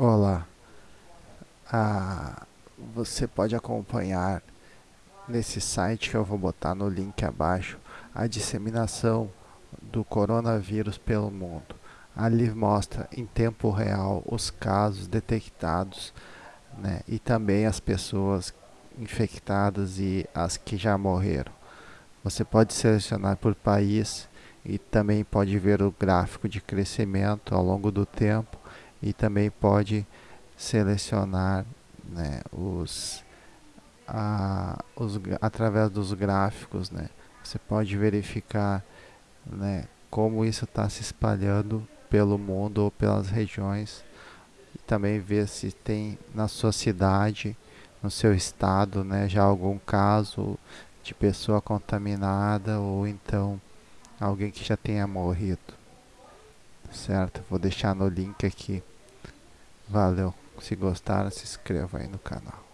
Olá, ah, você pode acompanhar nesse site que eu vou botar no link abaixo a disseminação do coronavírus pelo mundo. Ali mostra em tempo real os casos detectados né, e também as pessoas infectadas e as que já morreram. Você pode selecionar por país e também pode ver o gráfico de crescimento ao longo do tempo e também pode selecionar né, os, a, os, através dos gráficos, né, você pode verificar né, como isso está se espalhando pelo mundo ou pelas regiões e também ver se tem na sua cidade, no seu estado, né, já algum caso de pessoa contaminada ou então alguém que já tenha morrido certo? Vou deixar no link aqui. Valeu. Se gostaram, se inscreva aí no canal.